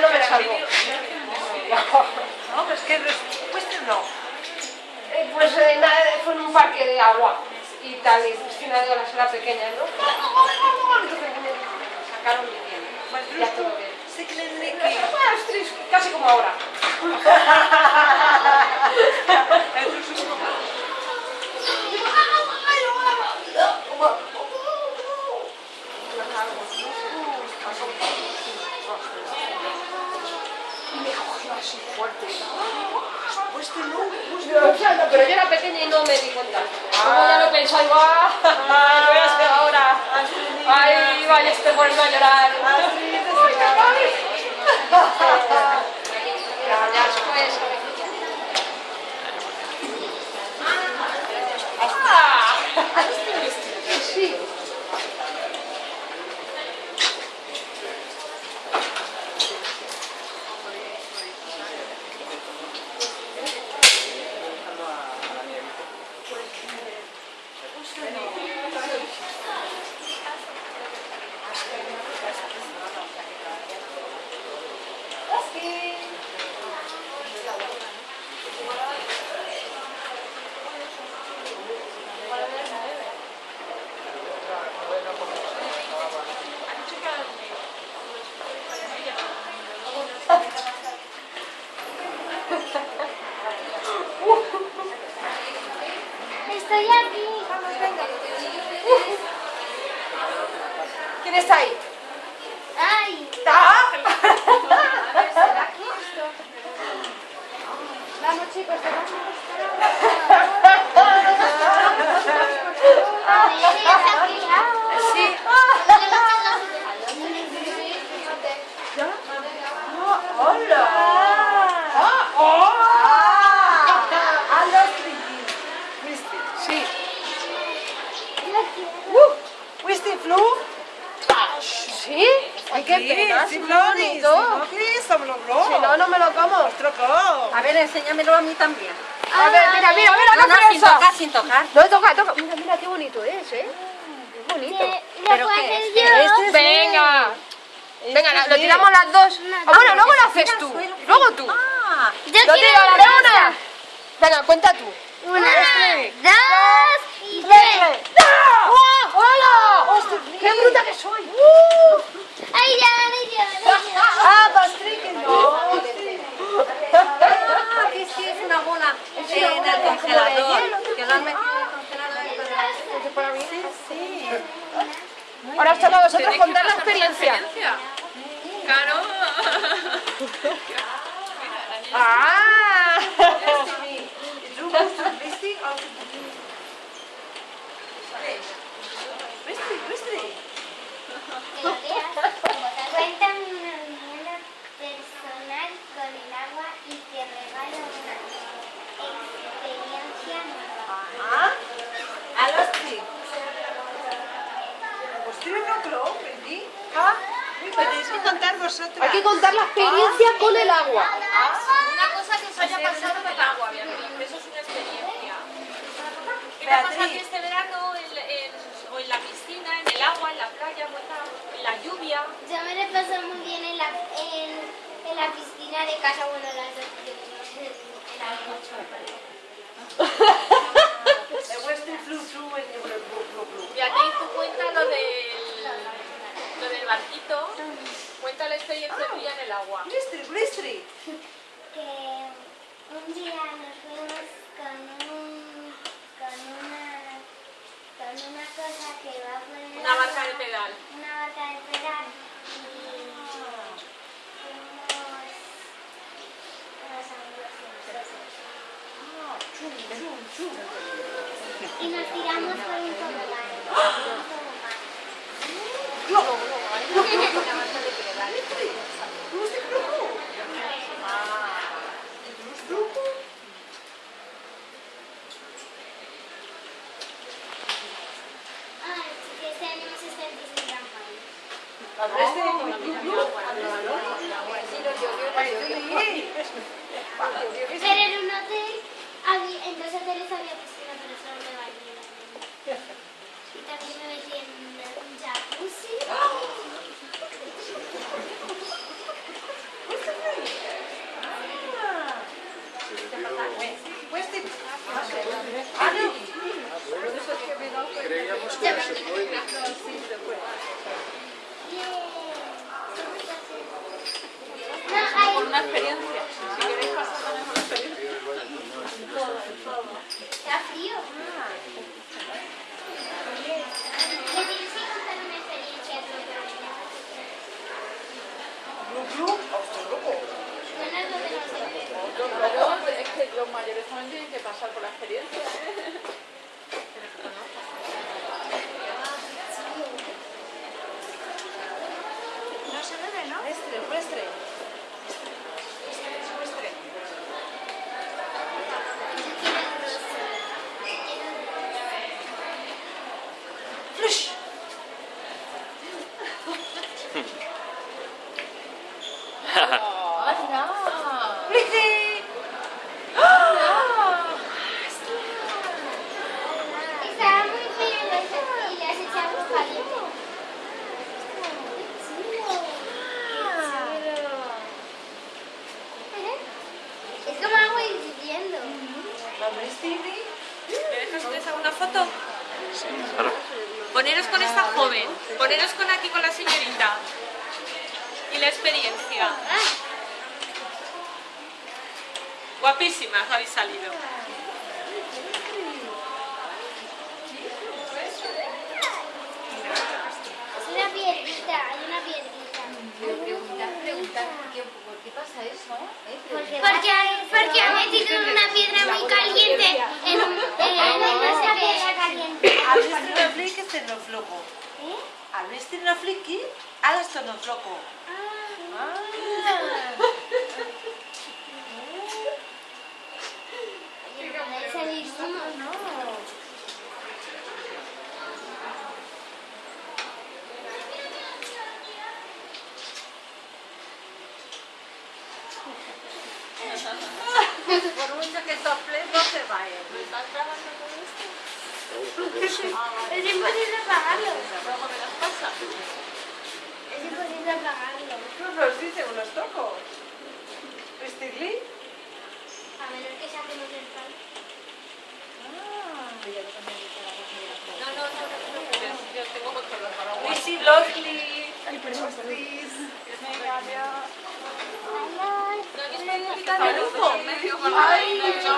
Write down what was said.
no me salvo. No, pues que Western no. Eh, pues eh, nada, fue en un parque de agua y tal, y piscina de olas era pequeña, ¿no? Sacaron. Mas Ya todo bien. casi como ahora como... Y me cogió así fuerte. Western no, O sea, pero yo era pequeña y no me di cuenta. Como ya lo pensaba, digo, ah, lo voy a hacer ahora. Ay, vaya, estoy poniendo a llorar. Ya, ya después. Ah, sí. Estoy aquí. ¿Quién está ahí? Ay, vamos chicos, te vamos a aquí. Sí. ¡Hola! Ah, oh. ¡A los trillizos! ¿Viste? Sí. Uh, ¿Viste, Flu? ¿Sí? Ay, qué pena. Sí, me lo logró. Si no, no me lo como. A ver, enséñamelo a mí también. A ver, mira, mira, mira, No, qué no, sin tocar, sin tocar. No, toca, toca. Mira, mira qué bonito es, ¿eh? Qué bonito. ¿Lo ¿Pero qué es? Este es Venga. Venga, la- lo tiramos las dos. Ah, bueno, luego lo haces tú. Luego tú. Ah, Yo Lo quiero tiro la de rosa. una. Venga, cuenta tú. Una, Tres. dos y tres. ¡Oh, ¡Hola! ¡Qué bruta que soy! Ay, ya, ay, ya, ay, ya. Ah, Pastrick, no. ah, que sí, es una bola eh, en el congelador. Que lo han metido en el congelador. Sí, sí. Ahora os toca a vosotros contar la experiencia. Claro. ¡Ah! Richtig auf die Richtig, richtig. Cuéntame una anécdota personal con el agua y te regalo una experiencia nueva. Ah, alles drie. Pues tiene un club, ¿verdí? Ah, uy, tenéis que contar vosotras. Hay que contar la experiencia con el agua. Una cosa que os haya pasado del agua, Beatriz. Eso es una experiencia. ¿Qué te ha pasado este verano en, en- o en la piscina, en el agua, en la playa, en la lluvia? Yo me lo paso muy bien en la, en, en la piscina de casa, bueno, las dos, en la El Western blue, blue, blue. Beatriz, tú cuenta lo del, lo del barquito. Cuenta la experiencia tuya en el agua. Blistry, blistry. que un día nos fuimos con un con una con una cosa que va Una barca de pedal. una barca de pedal. Y unos y nos tiramos por un tobogán Pero en un hotel, había, en dos hoteles había piscina, pero solo me bañé. Y también me metí en un jacuzzi. Por una experiencia. Si queréis pasar también por una experiencia. Está frío. Una foto? Sí, claro. Poneros con esta joven, poneros con aquí con la señorita. Y la experiencia. Guapísimas habéis salido. Es una piedrita, hay una piedrita. Preguntar, preguntar, ¿qué, ¿por qué pasa eso? ¿Eh? Porque, porque ha metido una piedra muy caliente en un en una piedra caliente. Al vestido flicky sternofloco. Al vestido flicky, al sternofloco. Puede salir humo, ¿no? Por mucho que soples no se va a ir. Es imposible apagarlo. Luego me las pasa. Es imposible apagarlo. Nos los dice unos tocos. A menos que saquemos el pan. No, no, no, no preocupes. Yo tengo control para agua. Lucy Lovely. Ay, perdón. Venga, adiós. Bye, bye. No, un poquito medio con la- Ay,